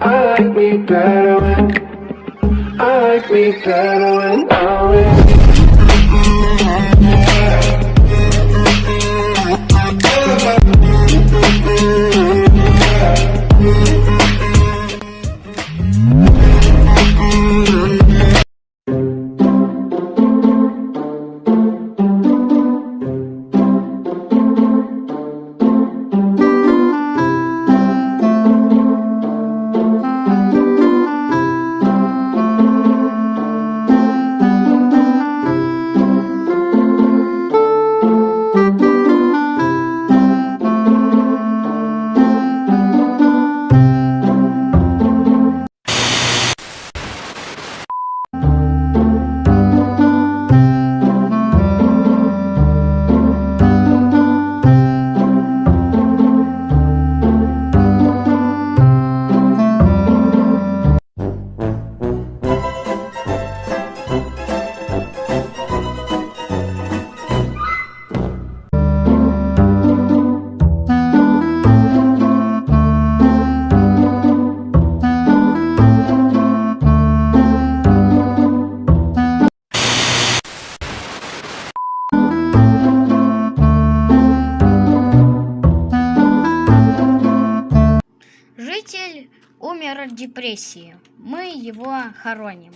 I like me better when I like me better when I'm with Житель умер от депрессии. Мы его хороним.